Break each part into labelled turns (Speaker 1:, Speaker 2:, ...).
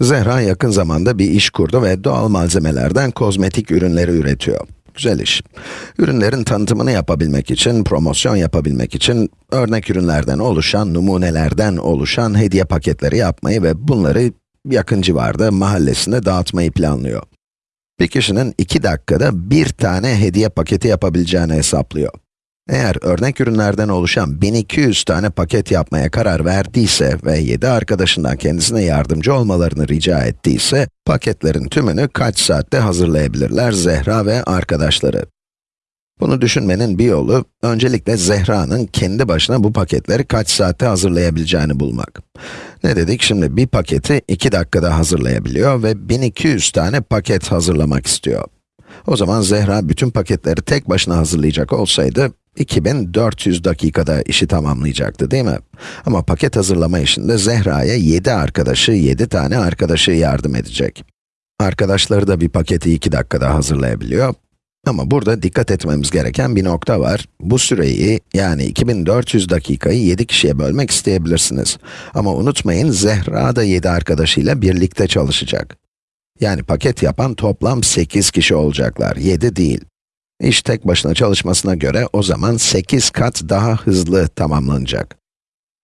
Speaker 1: Zehra yakın zamanda bir iş kurdu ve doğal malzemelerden kozmetik ürünleri üretiyor. Güzel iş. Ürünlerin tanıtımını yapabilmek için, promosyon yapabilmek için, örnek ürünlerden oluşan, numunelerden oluşan hediye paketleri yapmayı ve bunları yakın civarda, mahallesinde dağıtmayı planlıyor. Bir kişinin 2 dakikada bir tane hediye paketi yapabileceğini hesaplıyor. Eğer örnek ürünlerden oluşan 1200 tane paket yapmaya karar verdiyse ve 7 arkadaşından kendisine yardımcı olmalarını rica ettiyse, paketlerin tümünü kaç saatte hazırlayabilirler Zehra ve arkadaşları? Bunu düşünmenin bir yolu, öncelikle Zehra'nın kendi başına bu paketleri kaç saatte hazırlayabileceğini bulmak. Ne dedik? Şimdi bir paketi 2 dakikada hazırlayabiliyor ve 1200 tane paket hazırlamak istiyor. O zaman Zehra bütün paketleri tek başına hazırlayacak olsaydı, 2400 dakikada işi tamamlayacaktı değil mi? Ama paket hazırlama işinde Zehra'ya 7 arkadaşı, 7 tane arkadaşı yardım edecek. Arkadaşları da bir paketi 2 dakikada hazırlayabiliyor. Ama burada dikkat etmemiz gereken bir nokta var. Bu süreyi, yani 2400 dakikayı 7 kişiye bölmek isteyebilirsiniz. Ama unutmayın, Zehra da 7 arkadaşıyla birlikte çalışacak. Yani paket yapan toplam 8 kişi olacaklar, 7 değil. İş tek başına çalışmasına göre o zaman 8 kat daha hızlı tamamlanacak.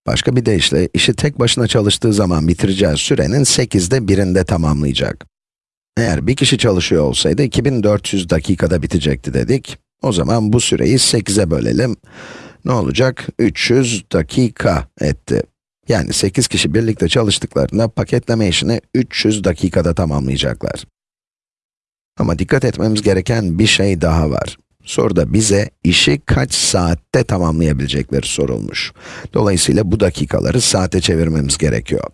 Speaker 1: Başka bir deyişle, işi tek başına çalıştığı zaman bitireceği sürenin 8'de birinde tamamlayacak. Eğer bir kişi çalışıyor olsaydı 2400 dakikada bitecekti dedik. O zaman bu süreyi 8'e bölelim. Ne olacak? 300 dakika etti. Yani 8 kişi birlikte çalıştıklarında paketleme işini 300 dakikada tamamlayacaklar. Ama dikkat etmemiz gereken bir şey daha var. Soruda bize işi kaç saatte tamamlayabilecekleri sorulmuş. Dolayısıyla bu dakikaları saate çevirmemiz gerekiyor.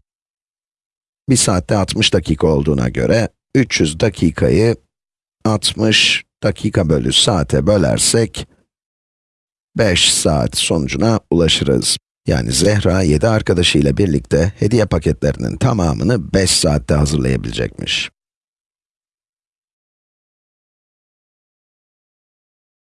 Speaker 1: Bir saatte 60 dakika olduğuna göre 300 dakikayı 60 dakika bölü saate bölersek 5 saat sonucuna ulaşırız. Yani Zehra 7 arkadaşıyla birlikte hediye paketlerinin tamamını 5 saatte hazırlayabilecekmiş.